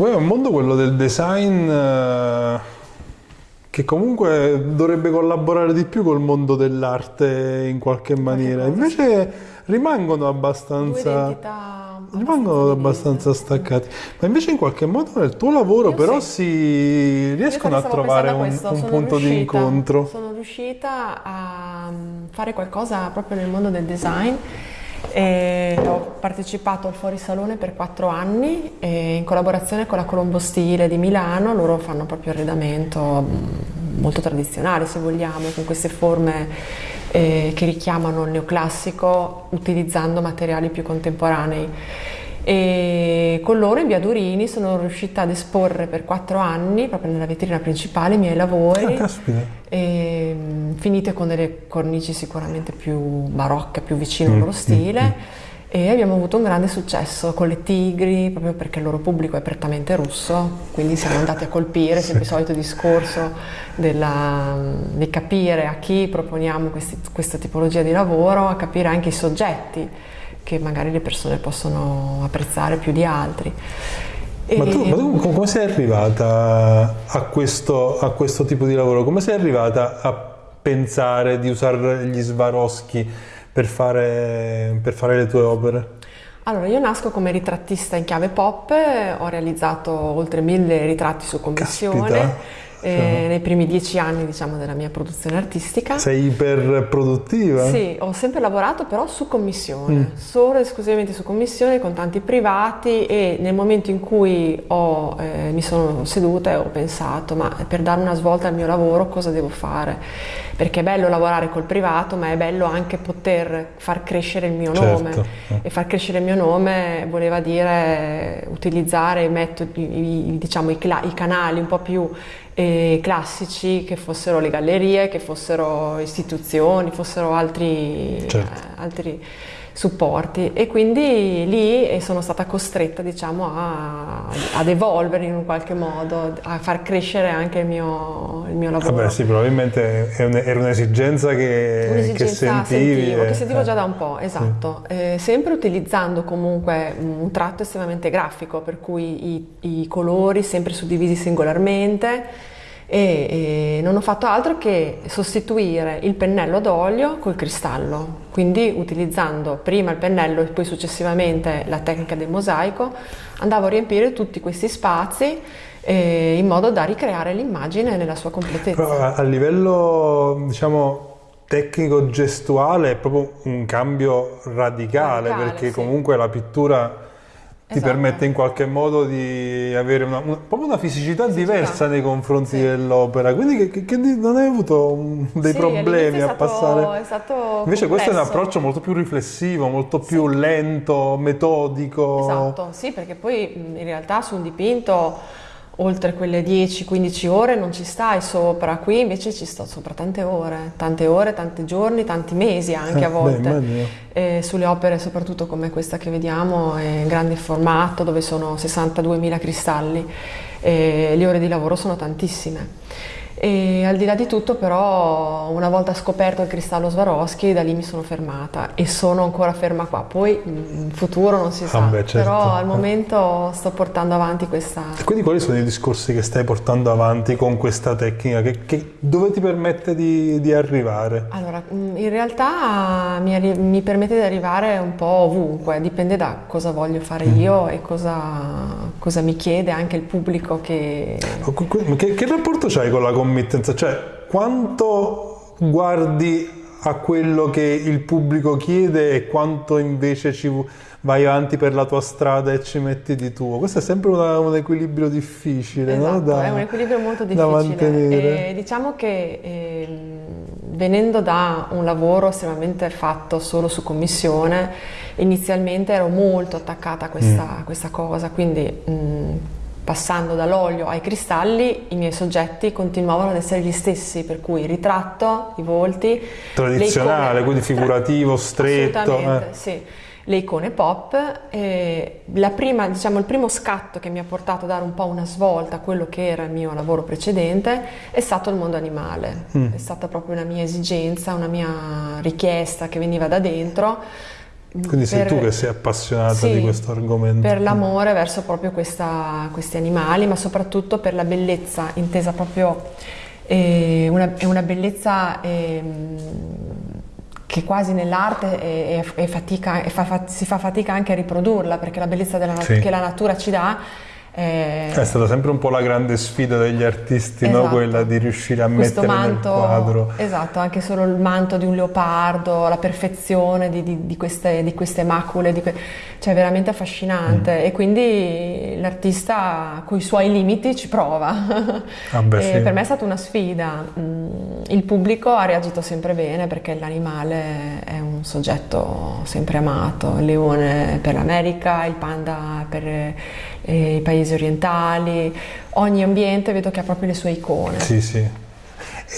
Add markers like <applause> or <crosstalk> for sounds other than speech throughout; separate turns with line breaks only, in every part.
Poi è un mondo quello del design eh, che comunque dovrebbe collaborare di più col mondo dell'arte in qualche maniera. Invece rimangono abbastanza rimangono abbastanza staccati. Ma invece in qualche modo nel tuo lavoro
Io
però
sì.
si riescono a trovare
a
un, un punto di incontro.
Sono riuscita a mm, fare qualcosa proprio nel mondo del design. E ho partecipato al Fuori Salone per quattro anni in collaborazione con la Colombo Stile di Milano, loro fanno proprio arredamento mm, molto tradizionale se vogliamo, con queste forme eh, che richiamano il neoclassico utilizzando materiali più contemporanei. E con loro in via Durini sono riuscita ad esporre per quattro anni, proprio nella vetrina principale, i miei lavori,
Ah,
e, finite con delle cornici sicuramente più barocche, più vicine
Mm,
al loro
mm,
stile. E abbiamo avuto un grande successo con le tigri, proprio perché il loro pubblico è prettamente russo, quindi siamo andati a colpire, sempre il solito discorso della- di capire a chi proponiamo questi- questa tipologia di lavoro, a capire anche i soggetti che magari le persone possono apprezzare più di altri.
Ma tu, ma tu com- come sei arrivata a questo, a questo tipo di lavoro? Come sei arrivata a pensare di usare gli Swarovski per fare, per fare le tue opere?
Allora, io nasco come ritrattista in chiave pop, ho realizzato oltre mille ritratti su commissione
Caspita.
Eh, nei primi dieci anni diciamo, della mia produzione artistica.
Sei iperproduttiva?
Sì, ho sempre lavorato però su commissione,
Mm.
solo e esclusivamente su commissione con tanti privati e nel momento in cui ho, eh, mi sono seduta e ho pensato ma per dare una svolta al mio lavoro cosa devo fare? Perché è bello lavorare col privato ma è bello anche poter far crescere il mio
Certo.
nome e far crescere il mio nome voleva dire utilizzare i metodi, diciamo, i, i canali un po' più eh, classici che fossero le gallerie, che fossero istituzioni, fossero altri,
Certo.
altri supporti e quindi lì eh, sono stata costretta diciamo a- ad evolvere in un qualche modo, a far crescere anche il mio, il mio lavoro.
Vabbè sì, probabilmente è un- era un'esigenza che,
Un'esigenza
che sentivi.
sentivo,
e-
che sentivo già
eh.
da un po', esatto. Eh, sempre utilizzando comunque un tratto estremamente grafico, per cui i, i colori sempre suddivisi singolarmente e, e non ho fatto altro che sostituire il pennello ad olio col cristallo, quindi utilizzando prima il pennello e poi successivamente la tecnica del mosaico, andavo a riempire tutti questi spazi eh, in modo da ricreare l'immagine nella sua completezza.
Però a livello, diciamo, tecnico-gestuale è proprio un cambio radicale,
Radicale,
perché
sì.
comunque la pittura ti
Esatto.
permette in qualche modo di avere una, una- proprio una fisicità, diversa nei confronti
Sì.
dell'opera, quindi che, che- che non hai avuto um, dei
Sì,
problemi
all'inizio
a
stato-
passare.
è stato
Invece questo è un
complesso.
approccio molto più riflessivo, molto più lento, metodico.
Esatto, sì, perché poi mh, in realtà su un dipinto oltre quelle 10-15 ore non ci stai sopra, qui invece ci sto sopra tante ore, tante ore, tanti giorni, tanti mesi anche
Eh,
a
beh,
volte.
immagino.
E sulle opere soprattutto come questa che vediamo è in grande formato dove sono 62.000 cristalli e le ore di lavoro sono tantissime. E al di là di tutto però una volta scoperto il cristallo Swarovski da lì mi sono fermata e sono ancora ferma qua, poi in futuro non si sa,
Ah, beh, certo.
però al momento sto portando avanti questa...
Quindi quali sono i discorsi che stai portando avanti con questa tecnica? Che, che- dove ti permette di, di arrivare?
Allora, mh, in realtà mi, mi permette di arrivare un po' ovunque, dipende da cosa voglio fare
Mm.
io e cosa, cosa mi chiede anche il pubblico che...
Che, che rapporto c'hai con la committenza? Cioè, quanto guardi a quello che il pubblico chiede e quanto invece ci vai avanti per la tua strada e ci metti di tuo? Questo è sempre una- un equilibrio difficile, no?
Esatto,
Da-
è un equilibrio molto
da
difficile.
mantenere.
E diciamo che ehm, venendo da un lavoro estremamente fatto solo su commissione, inizialmente ero molto attaccata a questa,
Mm.
a questa cosa, quindi mh, passando dall'olio ai cristalli i miei soggetti continuavano ad essere gli stessi, per cui il ritratto, i volti,
Tradizionale,
le icone-
quindi figurativo, stretto.
Assolutamente,
eh.
sì. Le icone pop, la prima, diciamo, il primo scatto che mi ha portato a dare un po' una svolta a quello che era il mio lavoro precedente è stato il mondo animale.
Mm.
È stata proprio una mia esigenza, una mia richiesta che veniva da dentro
Quindi sei
per-
tu che sei appassionata
Sì,
di questo argomento.
Per l'amore verso proprio questa- questi animali, ma soprattutto per la bellezza, intesa proprio eh, una, è una bellezza ehm, che quasi nell'arte è- è- fatica- è fa- si fa fatica anche a riprodurla, perché la bellezza della
Sì.
che la natura ci dà è,
È stata sempre un po' la grande sfida degli artisti, no?
Esatto.
quella di riuscire a
questo
mettere
manto,
nel quadro.
esatto, anche solo il manto di un leopardo, la perfezione di, di- di queste, di queste macule, que- cioè veramente affascinante
Mm.
e quindi l'artista con i suoi limiti ci prova.
Ah, beh, <laughs> sì.
Per me è stata una sfida, Mm, il pubblico ha reagito sempre bene perché l'animale è un soggetto sempre amato, il leone per l'America, il panda per eh, i paesi orientali, ogni ambiente vedo che ha proprio le sue icone.
Sì, sì.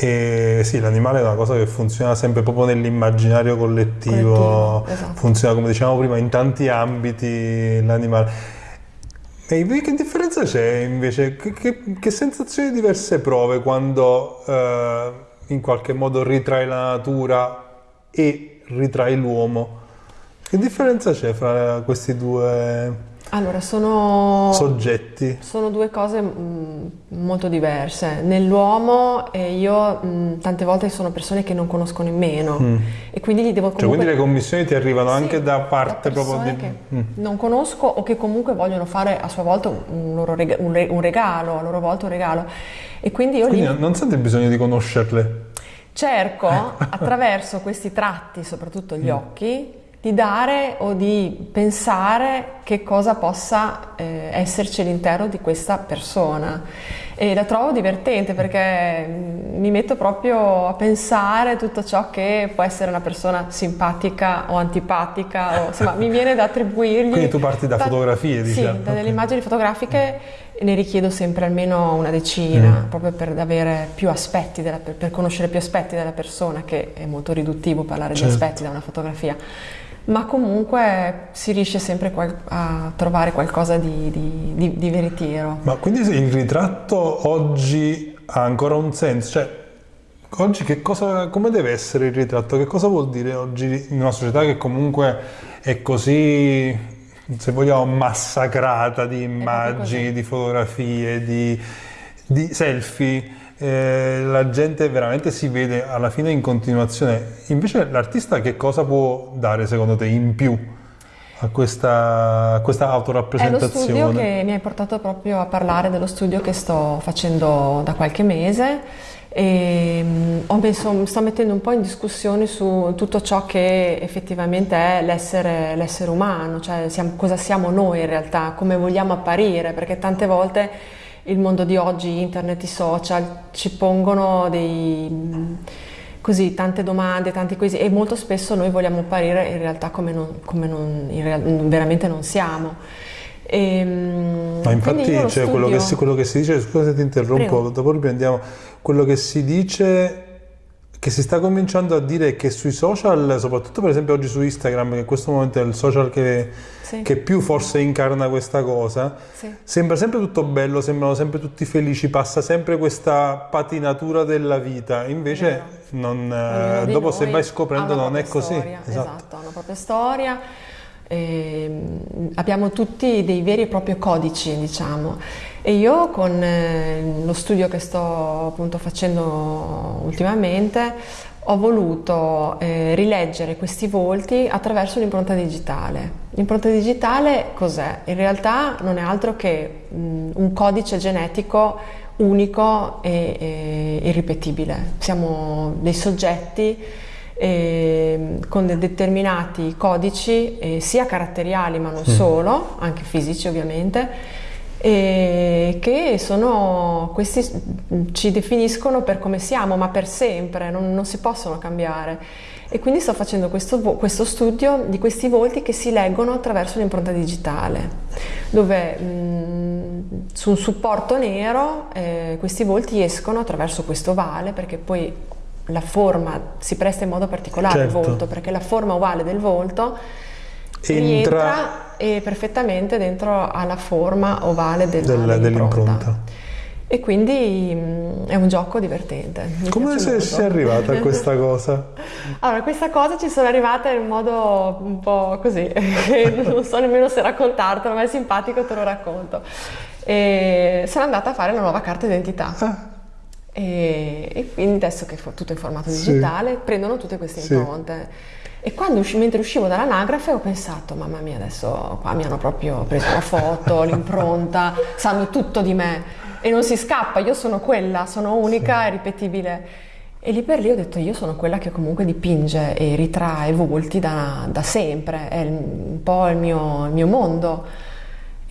E sì, l'animale è una cosa che funziona sempre proprio nell'immaginario collettivo,
Collettivo, esatto.
funziona come dicevamo prima in tanti ambiti l'animale. E che differenza c'è invece? Che, che- che sensazioni diverse prove quando eh, in qualche modo ritrai la natura e ritrai l'uomo? Che differenza c'è fra questi due
Allora, sono,
soggetti?
sono due cose mm, molto diverse. Nell'uomo eh, io mm, tante volte sono persone che non conosco nemmeno e quindi gli devo
Cioè,
comunque...
quindi le commissioni ti arrivano
Sì,
anche da parte
da
proprio di...
che
Mm.
non conosco o che comunque vogliono fare a sua volta un, loro rega- un re- un regalo, a loro volta un regalo. E quindi io
Quindi
lì
non senti il bisogno di conoscerle.
cerco <laughs> attraverso questi tratti, soprattutto
Mm.
gli occhi, di dare o di pensare che cosa possa eh, esserci all'interno di questa persona. E la trovo divertente perché mm, mi metto proprio a pensare tutto ciò che può essere una persona simpatica o antipatica, o, insomma mi viene da attribuirgli...
Quindi tu parti da fotografie, diciamo.
Sì, da
Ok.
delle immagini fotografiche ne richiedo sempre almeno una decina,
Mm.
proprio per avere più aspetti, della- per, per conoscere più aspetti della persona, che è molto riduttivo parlare
Certo.
di aspetti da una fotografia. Ma comunque si riesce sempre a trovare qualcosa di, di- di- di veritiero.
Ma quindi il ritratto oggi ha ancora un senso? Cioè, oggi che cosa, come deve essere il ritratto? Che cosa vuol dire oggi in una società che comunque è così, se vogliamo, massacrata di immagini, di fotografie, di, di selfie? Eh, la gente veramente si vede alla fine in continuazione. Invece l'artista che cosa può dare secondo te in più a questa, a questa
È lo
autorappresentazione?
studio che mi ha portato proprio a parlare dello studio che sto facendo da qualche mese e ho messo- sto mettendo un po' in discussione su tutto ciò che effettivamente è l'essere, l'essere umano, cioè siamo- cosa siamo noi in realtà, come vogliamo apparire, perché tante volte il mondo di oggi, internet, i social ci pongono dei, così, tante domande, tanti quesiti e molto spesso noi vogliamo apparire in realtà come, non, come non- real- veramente non siamo. Ehm,
Ma infatti cioè, quello, che si, quello che si dice, scusa se ti interrompo,
Prego.
dopo riprendiamo, quello che si dice, che si sta cominciando a dire che sui social, soprattutto per esempio oggi su Instagram, che in questo momento è il social che,
Sì.
che più forse incarna questa cosa,
Sì.
sembra sempre tutto bello, sembrano sempre tutti felici, passa sempre questa patinatura della vita, invece non, eh, dopo se vai scoprendo non è così.
storia,
Esatto.
esatto, ha una propria storia. Ehm, abbiamo tutti dei veri e propri codici, diciamo. E io con eh, lo studio che sto appunto facendo ultimamente ho voluto eh, rileggere questi volti attraverso l'impronta digitale. L'impronta digitale cos'è? In realtà non è altro che mh, un codice genetico unico e, e irripetibile. Siamo dei soggetti eh, con de- determinati codici, eh, sia caratteriali ma non solo, anche fisici ovviamente, e che sono, questi ci definiscono per come siamo, ma per sempre, non, non si possono cambiare. E quindi sto facendo questo, questo studio di questi volti che si leggono attraverso l'impronta digitale, dove mm, su un supporto nero eh, questi volti escono attraverso questo ovale, perché poi la forma si presta in modo particolare al
Certo.
volto, perché la forma ovale del volto
Entra
rientra eh, perfettamente dentro alla forma ovale del-
Del-
dell'impronta. E quindi mh, è un gioco divertente.
Come sei, sei arrivata a questa cosa? <laughs>
Allora, questa cosa ci sono arrivata in modo un po' così, <laughs> non so nemmeno se raccontartelo, ma è simpatico, te lo racconto. E sono andata a fare la nuova carta d'identità.
Ah,
E, e quindi adesso che è tutto in formato
Sì.
digitale, prendono tutte queste
Sì.
impronte. E quando usci- mentre uscivo dall'anagrafe ho pensato, mamma mia, adesso qua mi hanno proprio preso la foto, <laughs> l'impronta, sanno tutto di me e non si scappa, io sono quella, sono unica e ripetibile. E lì per lì ho detto, io sono quella che comunque dipinge e ritrae volti da, da sempre, è un po' il mio, il mio mondo.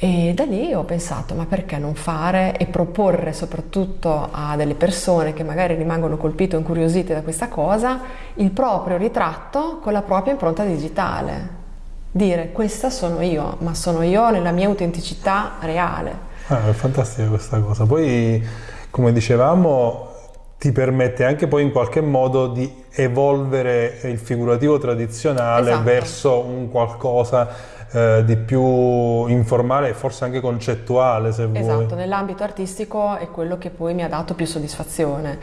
E da lì ho pensato, ma perché non fare e proporre soprattutto a delle persone che magari rimangono colpite o incuriosite da questa cosa il proprio ritratto con la propria impronta digitale. Dire questa sono io, ma sono io nella mia autenticità reale.
ah, è fantastica questa cosa. Poi, come dicevamo, ti permette anche poi in qualche modo di evolvere il figurativo tradizionale
Esatto.
verso un qualcosa eh, di più informale e forse anche concettuale, se vuoi.
Esatto, nell'ambito artistico è quello che poi mi ha dato più soddisfazione,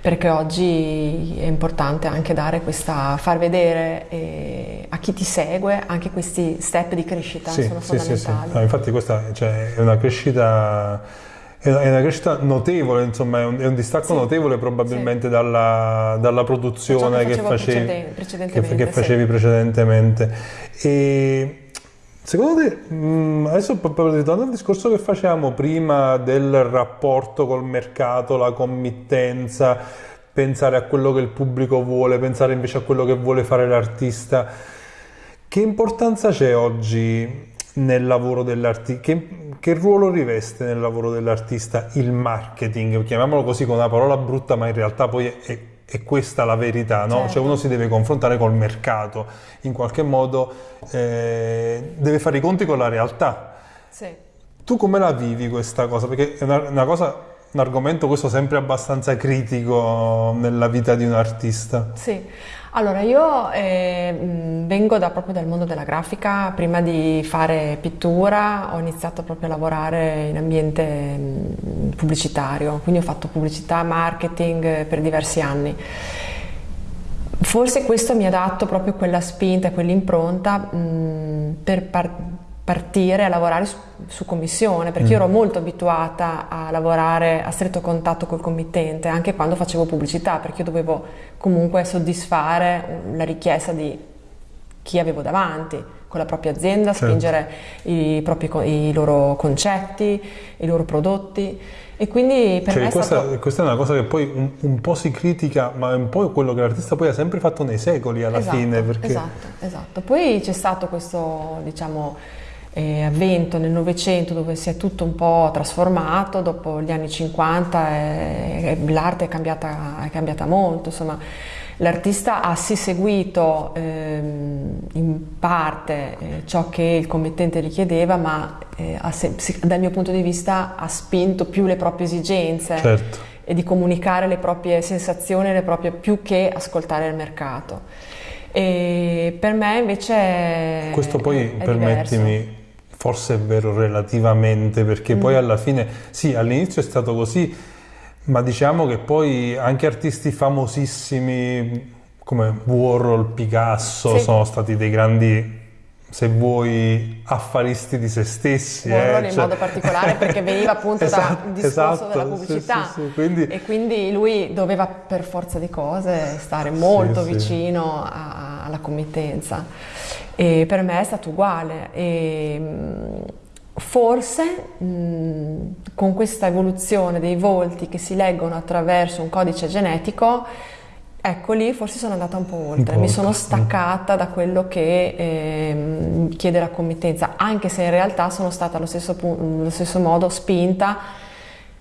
perché oggi è importante anche dare questa, far vedere eh, a chi ti segue anche questi step di crescita,
Sì,
sono
sì, sì, sì.
fondamentali.
No, infatti questa cioè, è una crescita è una, crescita notevole, insomma, è un, è un distacco
Sì.
notevole probabilmente dalla, dalla produzione
che
che, facevi,
preceden-
che,
precedentemente,
che
sì.
facevi precedentemente. E secondo te, mh, adesso proprio ritornando al discorso che facevamo prima del rapporto col mercato, la committenza, pensare a quello che il pubblico vuole, pensare invece a quello che vuole fare l'artista, che importanza c'è oggi nel lavoro dell'artista? Che, che ruolo riveste nel lavoro dell'artista il marketing? Chiamiamolo così con una parola brutta, ma in realtà poi è, è questa la verità, no?
Certo.
Cioè uno si deve confrontare col mercato, in qualche modo eh, deve fare i conti con la realtà.
Sì.
Tu come la vivi questa cosa? Perché è una, una cosa, un argomento questo sempre abbastanza critico nella vita di un artista.
Sì, allora io eh, vengo da- proprio dal mondo della grafica, prima di fare pittura ho iniziato proprio a lavorare in ambiente mh, pubblicitario, quindi ho fatto pubblicità, marketing eh, per diversi anni. Forse questo mi ha dato proprio quella spinta, quell'impronta mh, per par- partire a lavorare su, su commissione, perché io ero molto abituata a lavorare a stretto contatto col committente, anche quando facevo pubblicità, perché io dovevo comunque soddisfare la richiesta di chi avevo davanti, con la propria azienda,
Certo.
spingere i, propri i loro concetti, i loro prodotti. E quindi per me
Cioè,
è
questa,
stato...
questa è una cosa che poi un, un po' si critica, ma è un po' quello che l'artista poi ha sempre fatto nei secoli alla
Esatto,
fine. Perché...
esatto, esatto. Poi c'è stato questo, diciamo, eh, avvento nel Novecento dove si è tutto un po' trasformato, dopo gli anni 50 eh, l'arte è cambiata, è cambiata molto, insomma. L'artista ha sì seguito ehm, in parte eh, ciò che il committente richiedeva, ma eh, dal mio punto di vista ha spinto più le proprie esigenze
Certo.
e di comunicare le proprie sensazioni, le proprie, più che ascoltare il mercato. E per me invece
Questo poi, permettimi. Forse è vero relativamente, perché
Mm.
poi alla fine, sì, all'inizio è stato così, ma diciamo che poi anche artisti famosissimi come Warhol, Picasso
Sì.
sono stati dei grandi, se vuoi, affaristi di se stessi.
Warhol
eh,
in
cioè-
modo particolare perché veniva appunto <laughs>
Esatto,
dal discorso
esatto,
della
sì,
pubblicità
sì, sì, quindi-
e quindi lui doveva per forza di cose stare molto
sì.
vicino a- alla committenza. E per me è stato uguale. E mh, forse mh, con questa evoluzione dei volti che si leggono attraverso un codice genetico Ecco lì forse sono andata un po' oltre,
po'
mi sono staccata da quello che ehm, chiede la committenza, anche se in realtà sono stata allo stesso, allo stesso modo spinta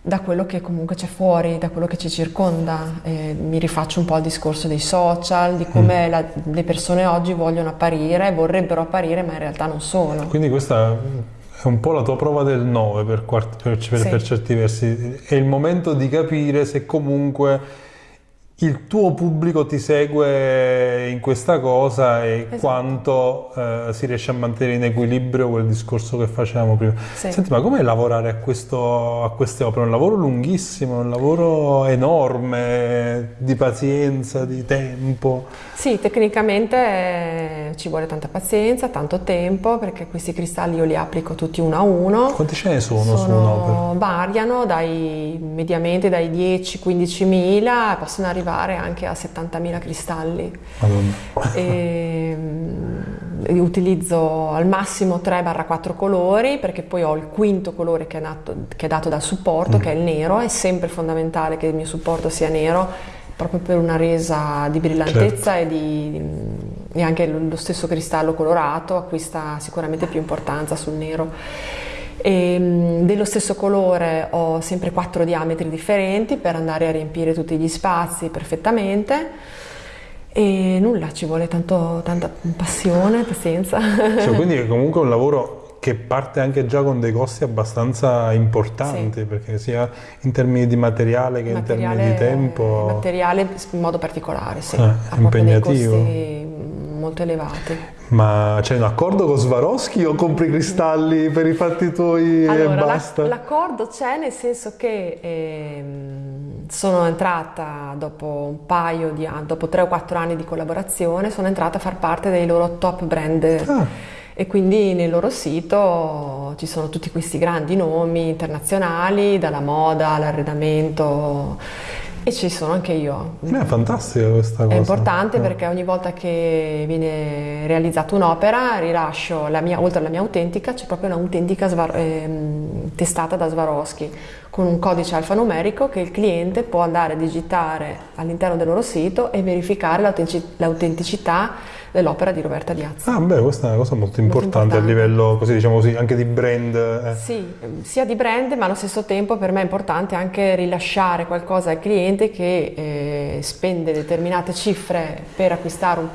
da quello che comunque c'è fuori, da quello che ci circonda. Eh, mi rifaccio un po' al discorso dei social, di
Mm.
come la- le persone oggi vogliono apparire, vorrebbero apparire, ma in realtà non sono.
Quindi questa è un po' la tua prova del 9 per, per- per-
Sì.
per certi versi. È il momento di capire se comunque il tuo pubblico ti segue in questa cosa e
Esatto.
quanto eh, si riesce a mantenere in equilibrio quel discorso che facevamo prima.
Sì.
Senti, ma com'è lavorare a, questo, a queste opere? Un lavoro lunghissimo, un lavoro enorme, di pazienza, di tempo.
Sì, tecnicamente eh, ci vuole tanta pazienza, tanto tempo, perché questi cristalli io li applico tutti uno a uno.
Quanti ce ne sono, su un'opera?
variano dai, mediamente dai 10-15 mila, possono arrivare anche a 70.000 cristalli.
Madonna.
E, mm, utilizzo al massimo 3-4 colori perché poi ho il quinto colore che è, nato- che è dato dal supporto, che è il nero. È sempre fondamentale che il mio supporto sia nero proprio per una resa di brillantezza e, di, e anche lo stesso cristallo colorato acquista sicuramente più importanza sul nero. E, mh, dello stesso colore ho sempre quattro diametri differenti per andare a riempire tutti gli spazi perfettamente. E nulla, ci vuole tanto, tanta passione, pazienza.
Cioè, <laughs> quindi è comunque un lavoro che parte anche già con dei costi abbastanza importanti,
Sì.
perché sia in termini di materiale che in termini di tempo.
materiale in modo particolare, sì.
Eh, impegnativo.
costi molto elevati.
Ma c'è un accordo con Swarovski o compri cristalli per i fatti tuoi e
Allora, la-
basta?
l'accordo c'è nel senso che ehm, sono entrata dopo un paio di anni, dopo tre o quattro anni di collaborazione, sono entrata a far parte dei loro top brand.
Ah.
E quindi nel loro sito ci sono tutti questi grandi nomi internazionali, dalla moda all'arredamento, e ci sono anche io.
Beh, è fantastica questa cosa.
È importante
Eh.
perché ogni volta che viene realizzata un'opera rilascio la mia, oltre alla mia autentica, c'è proprio un'autentica ehm, testata da Swarovski con un codice alfanumerico che il cliente può andare a digitare all'interno del loro sito e verificare l'autentici- l'autenticità dell'opera di Roberta Diazzi.
Ah, beh, questa è una cosa molto
Molto
importante, a
importante.
livello, così diciamo così, anche di brand. eh.
Sì, sia di brand, ma allo stesso tempo per me è importante anche rilasciare qualcosa al cliente che eh, spende determinate cifre per acquistare un-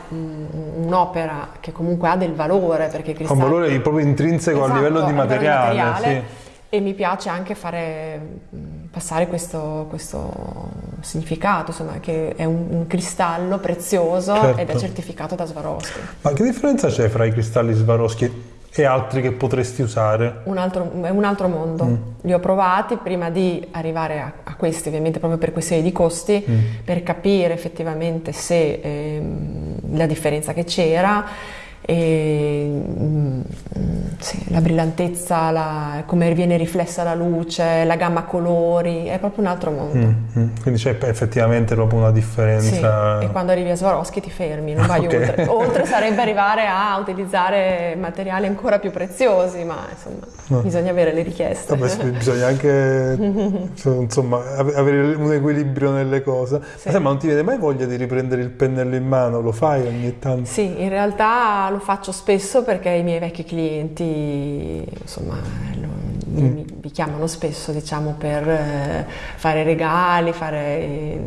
un- un'opera che comunque ha del valore, perché
Ha un valore proprio intrinseco a
Esatto,
livello di
a livello di
materiale.
materiale.
sì.
E mi piace anche fare passare questo, questo significato, insomma, che è un, un cristallo prezioso
Certo.
ed è certificato da Swarovski.
Ma che differenza c'è fra i cristalli Swarovski e altri che potresti usare?
Un altro, è un altro mondo.
Mm.
Li ho provati prima di arrivare a, a questi, ovviamente proprio per questioni di costi,
Mm.
per capire effettivamente se ehm, la differenza che c'era. E, mm, sì, la brillantezza, la- come viene riflessa la luce, la gamma colori, è proprio un altro mondo.
Mm, mm. Quindi c'è effettivamente proprio una
Sì,
differenza.
e quando arrivi a Swarovski ti fermi, non <laughs> vai
Ok.
oltre. Oltre sarebbe arrivare a utilizzare materiali ancora più preziosi, ma insomma
No.
bisogna avere le richieste.
Vabbè, sì, bisogna anche <laughs> insomma, ave- avere un equilibrio nelle cose.
Sì.
Ma, sai, ma non ti viene mai voglia di riprendere il pennello in mano? Lo fai ogni tanto?
Sì, in realtà lo faccio spesso perché i miei vecchi clienti, insomma, lo-
Mm.
mi, mi chiamano spesso, diciamo, per eh, fare regali, fare... eh,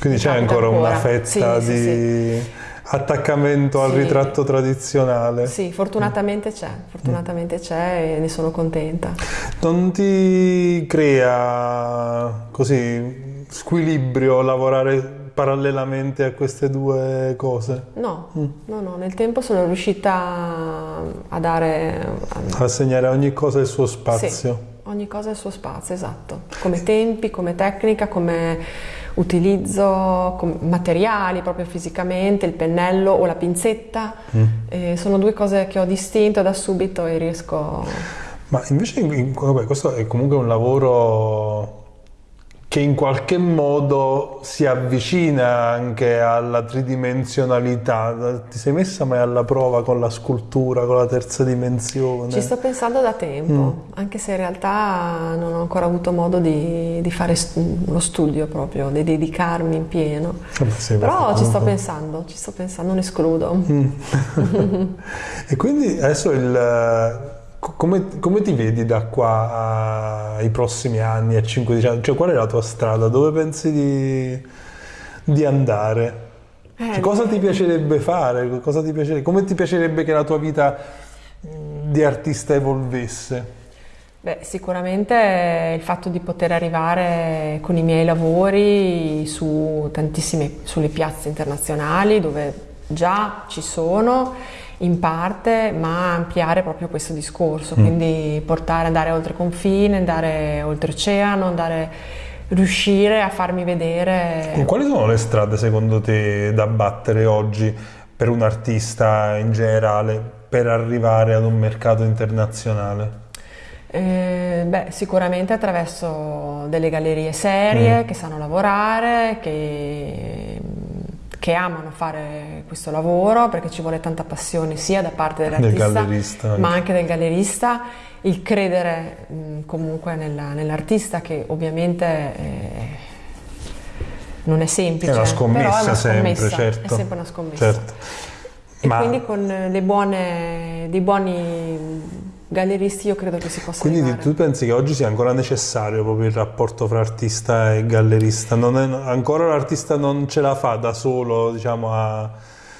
Quindi c'è ancora una fetta
Sì, sì,
di attaccamento al
Sì.
ritratto tradizionale.
Sì, fortunatamente c'è, fortunatamente c'è e ne sono contenta.
Non ti crea così squilibrio lavorare parallelamente a queste due cose?
No,
Mm.
no, no, nel tempo sono riuscita a dare... a-
Assegnare a ogni cosa il suo spazio.
Sì, ogni cosa il suo spazio, esatto. Come tempi, come tecnica, come utilizzo, come materiali proprio fisicamente, il pennello o la pinzetta.
Mm.
Eh, sono due cose che ho distinto da subito e riesco...
Ma invece in- in- vabbè, questo è comunque un lavoro che in qualche modo si avvicina anche alla tridimensionalità. Ti sei messa mai alla prova con la scultura, con la terza dimensione?
Ci sto pensando da tempo,
Mm.
anche se in realtà non ho ancora avuto modo di, di fare lo studio proprio, di dedicarmi in pieno.
Vabbè, sì,
Però ci sto pensando, ci sto pensando, non escludo.
Mm. <laughs> e quindi adesso il, come, come ti vedi da qua ai prossimi anni, a 5-10 anni? Cioè, qual è la tua strada? Dove pensi di, di andare?
Eh,
Cioè, cosa ti piacerebbe fare? Cosa ti piacerebbe- come ti piacerebbe che la tua vita di artista evolvesse?
Beh, sicuramente il fatto di poter arrivare con i miei lavori su tantissime, sulle piazze internazionali dove già ci sono in parte, ma ampliare proprio questo discorso, mm. quindi portare, andare oltre confine, andare oltreoceano, andare, riuscire a farmi vedere.
Quali sono le strade secondo te da battere oggi per un artista in generale per arrivare ad un mercato internazionale?
Eh, beh, sicuramente attraverso delle gallerie serie mm. che sanno lavorare, che, che, amano fare questo lavoro perché ci vuole tanta passione sia da parte dell'artista del ma anche del gallerista, il credere mh, comunque nella, nell'artista che ovviamente eh, non è semplice.
È una scommessa, è una scommessa sempre, certo.
È sempre una scommessa. Certo. E ma... quindi con le buone, dei buoni galleristi io credo che si possa
Quindi
arrivare.
tu pensi che oggi sia ancora necessario proprio il rapporto fra artista e gallerista? È, ancora l'artista non ce la fa da solo diciamo, a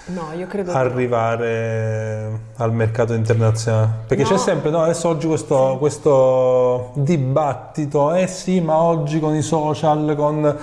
no,
arrivare no. al mercato internazionale? Perché no. c'è sempre, no, adesso oggi questo, sì. questo dibattito, eh sì, ma oggi con i social, con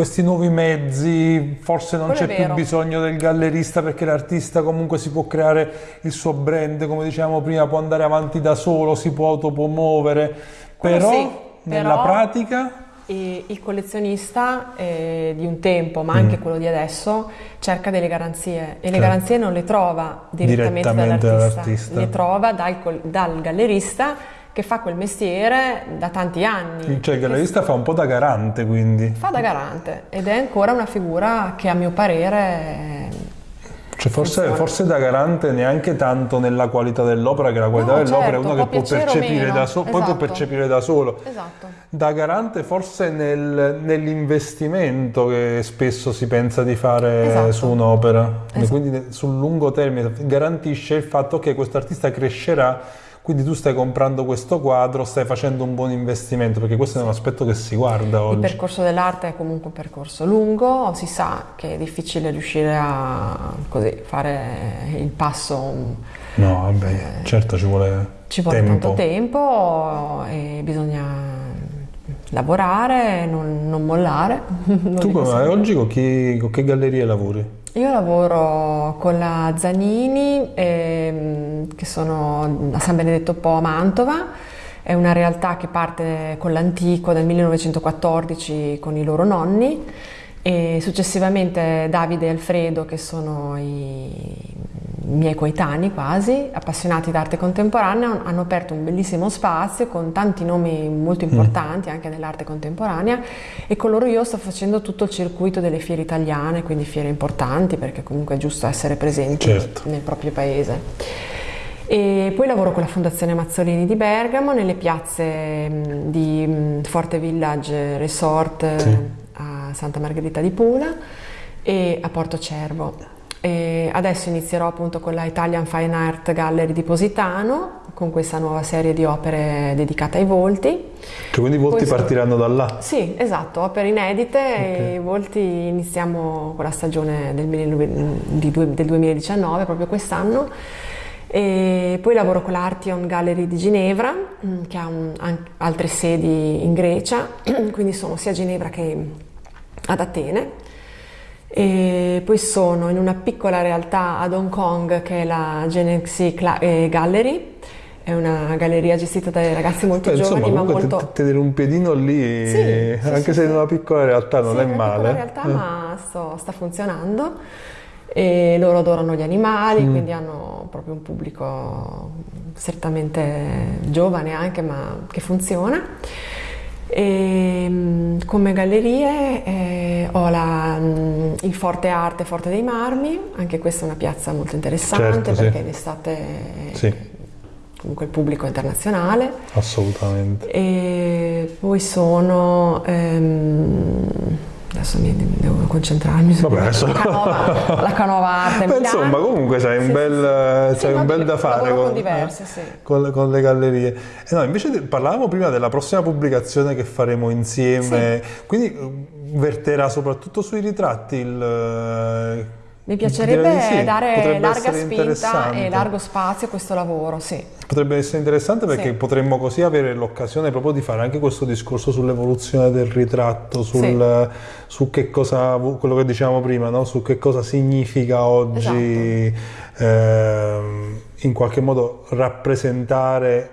questi nuovi mezzi, forse non c'è più bisogno del gallerista perché l'artista comunque si può creare il suo brand, come dicevamo prima, può andare avanti da solo, si può autopromuovere, però sì, nella però pratica...
Il collezionista eh, di un tempo, ma anche mm. quello di adesso, cerca delle garanzie e le certo. garanzie non le trova direttamente, direttamente dall'artista, dall'artista, le trova dal, dal gallerista che fa quel mestiere da tanti anni.
Cioè il gallerista fa un po' da garante quindi.
Fa da garante ed è ancora una figura che a mio parere...
Cioè forse, forse, da garante neanche tanto nella qualità dell'opera, che la qualità no, dell'opera certo, è uno che può percepire, da so- esatto. poi può percepire da solo.
Esatto.
Da garante forse nel, nell'investimento che spesso si pensa di fare esatto. su un'opera, esatto. quindi sul lungo termine garantisce il fatto che questo artista crescerà quindi tu stai comprando questo quadro, stai facendo un buon investimento, perché questo è un aspetto che si guarda oggi.
Il percorso dell'arte è comunque un percorso lungo, si sa che è difficile riuscire a così, fare il passo.
No, vabbè, eh, certo ci vuole
Ci vuole
tempo.
tanto tempo e bisogna lavorare, non, non mollare. <laughs>
tu come oggi con, chi, con che gallerie lavori?
Io lavoro con la Zanini, ehm, che sono a San Benedetto Po a Mantova, è una realtà che parte con l'antico dal 1914 con i loro nonni. E successivamente Davide e Alfredo che sono i miei coetanei quasi, appassionati d'arte contemporanea, hanno aperto un bellissimo spazio con tanti nomi molto mm. importanti mm. anche nell'arte contemporanea e con loro io sto facendo tutto il circuito delle fiere italiane, quindi fiere importanti perché comunque è giusto essere presenti certo. nel proprio paese. E poi lavoro con la Fondazione Mazzolini di Bergamo nelle piazze mm, di mm, Forte Village Resort sì. a Santa Margherita di Pula e a Porto Cervo. E adesso inizierò appunto con la Italian Fine Art Gallery di Positano con questa nuova serie di opere dedicate ai volti.
Cioè quindi i volti Poi, partiranno da là?
Sì, esatto, opere inedite okay. e i volti iniziamo con la stagione del, del 2019, proprio quest'anno. E poi lavoro con l'Artion Gallery di Ginevra, mm, che ha un, altre sedi in Grecia, <clears throat> quindi sono sia a Ginevra che ad Atene e poi sono in una piccola realtà ad Hong Kong che è la Genexy eh, Gallery, è una galleria gestita dai ragazzi molto Beh, giovani
insomma,
ma molto...
tenere un piedino lì, sì, anche sì, se in una piccola realtà non è male.
Piccola realtà eh. ma sto, sta funzionando e loro adorano gli animali, mm. quindi hanno proprio un pubblico certamente giovane anche ma che funziona. E, mm, come gallerie eh, ho la, il Forte Arte Forte dei Marmi, anche questa è una piazza molto interessante certo, perché sì. in estate sì. comunque il pubblico è internazionale.
Assolutamente.
E poi sono... Ehm, adesso mi devo concentrarmi su
Vabbè, adesso...
la, canova, <laughs> la canova arte
Beh, insomma comunque c'hai un, bel, sì, un bel da fare
con, diverse, sì.
con, con, le gallerie. Eh no, invece parlavamo prima della prossima pubblicazione che faremo insieme. Quindi verterà soprattutto sui ritratti il
Mi piacerebbe
sì,
dare larga spinta e largo spazio a questo lavoro, sì.
Potrebbe essere interessante perché
Sì.
potremmo così avere l'occasione proprio di fare anche questo discorso sull'evoluzione del ritratto, sul, su che cosa, quello che dicevamo prima, no? su che cosa significa oggi
Esatto.
ehm, in qualche modo rappresentare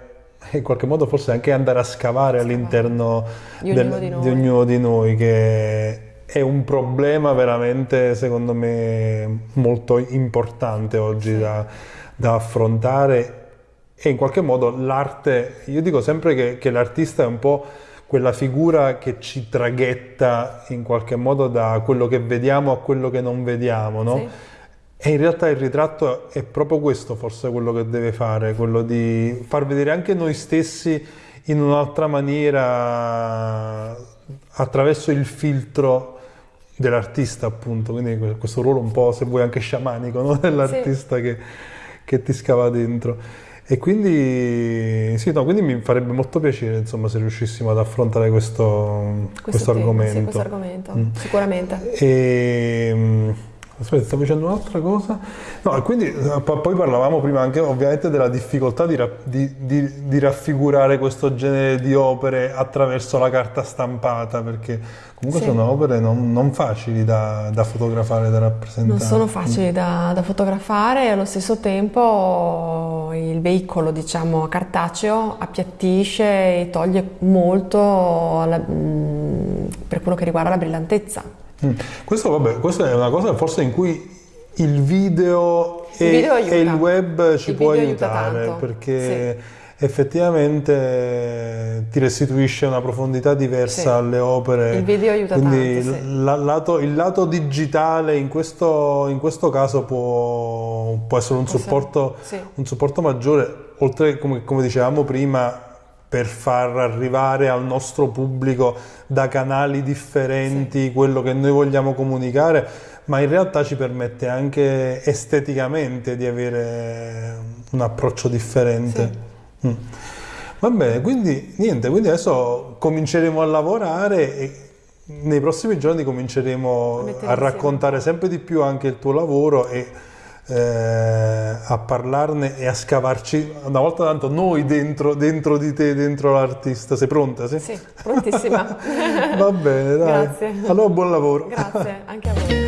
in qualche modo forse anche andare a scavare all'interno
Di ognuno di noi.
ognuno di noi, che è un problema veramente, secondo me, molto importante oggi da, da affrontare e in qualche modo l'arte, io dico sempre che, che l'artista è un po' quella figura che ci traghetta in qualche modo da quello che vediamo a quello che non vediamo, no?
Sì.
E in realtà il ritratto è proprio questo forse quello che deve fare, quello di far vedere anche noi stessi in un'altra maniera attraverso il filtro dell'artista appunto, quindi questo ruolo un po' se vuoi anche sciamanico no? <laughs> dell'artista che, che ti scava dentro. E quindi, sì, no, quindi mi farebbe molto piacere insomma se riuscissimo ad affrontare questo, questo
tema,
argomento.
Sì, questo argomento,
Mm.
sicuramente.
E, aspetta, stavo dicendo un'altra cosa. No, e quindi eh, po- poi parlavamo prima anche ovviamente della difficoltà di, di- di- di raffigurare questo genere di opere attraverso la carta stampata, perché comunque
Sì.
sono opere non, non facili da, da fotografare, da rappresentare.
Non sono facili da, da fotografare e allo stesso tempo il veicolo, diciamo, cartaceo appiattisce e toglie molto la- mm, per quello che riguarda la brillantezza.
Mm. Questo, vabbè, questa è una cosa forse in cui il video,
Il
e,
video aiuta.
e il web ci
Il
può
aiuta
aiutare
tanto,
perché effettivamente ti restituisce una profondità diversa
Sì.
alle opere.
Il video aiuta
Quindi
tanto, sì.
la- lato- il lato digitale in questo, in questo caso può, può essere un supporto,
sì.
un supporto maggiore, oltre come, come dicevamo prima, per far arrivare al nostro pubblico da canali differenti quello che noi vogliamo comunicare, ma in realtà ci permette anche esteticamente di avere un approccio differente. Mm. Va bene, quindi niente, quindi adesso cominceremo a lavorare e nei prossimi giorni cominceremo
A
a raccontare sempre di più anche il tuo lavoro e eh, a parlarne e a scavarci una volta tanto noi dentro, dentro di te, dentro l'artista. Sei pronta? Sì?
Sì, prontissima. <laughs>
Va bene, dai.
Grazie.
Allora buon lavoro.
Grazie, anche a voi.